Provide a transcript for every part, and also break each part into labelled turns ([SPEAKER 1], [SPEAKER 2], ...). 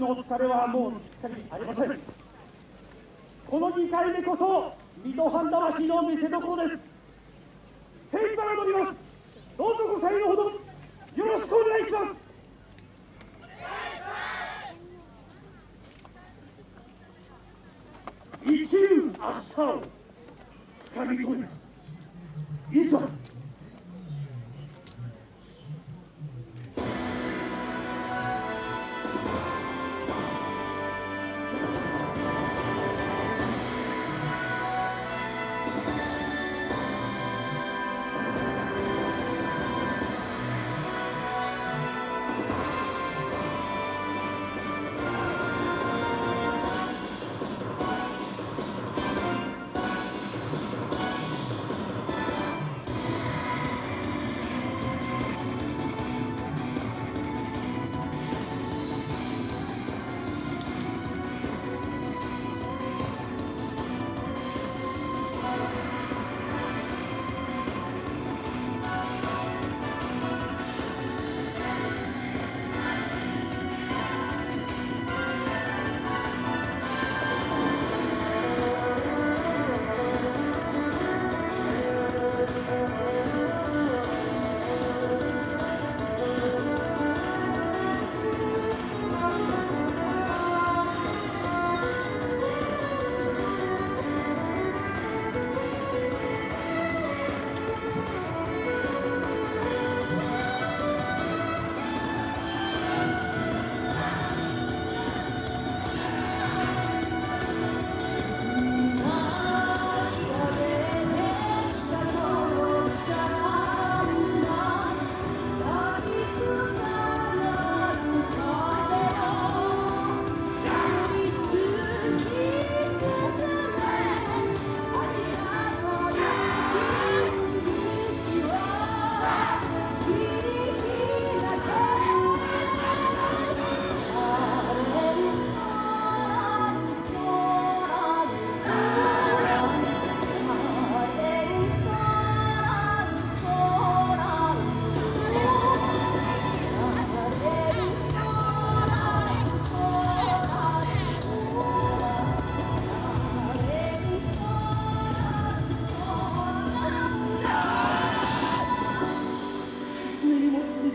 [SPEAKER 1] のお疲れはもうすっかりありません。この2回目こそ水戸藩魂の見せ所です。精一杯踊ります。どうぞご採用ほどよろしくお願いします。生きる明日をつかみ取るいざ。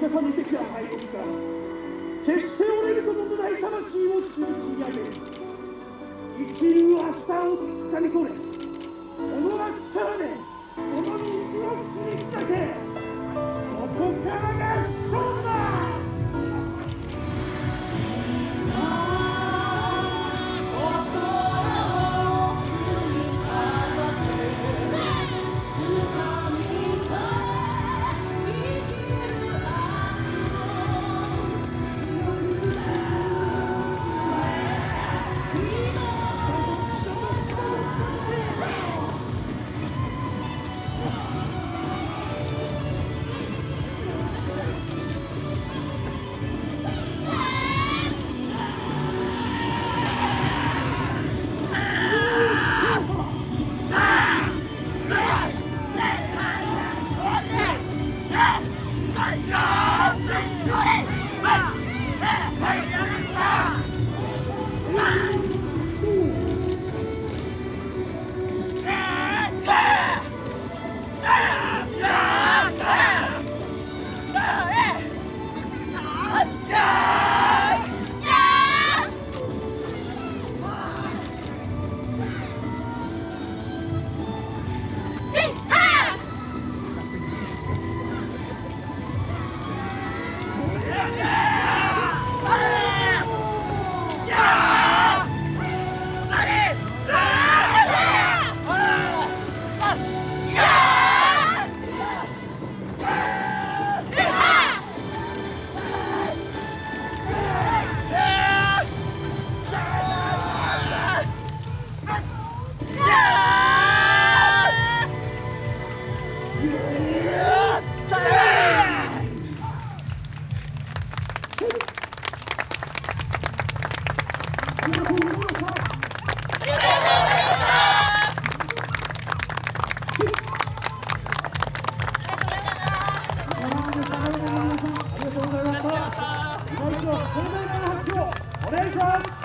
[SPEAKER 1] にも積み重ねてきた敗北から決して折れることのない魂を築き上げ生きる明日をつかみ取れ。
[SPEAKER 2] Welcome!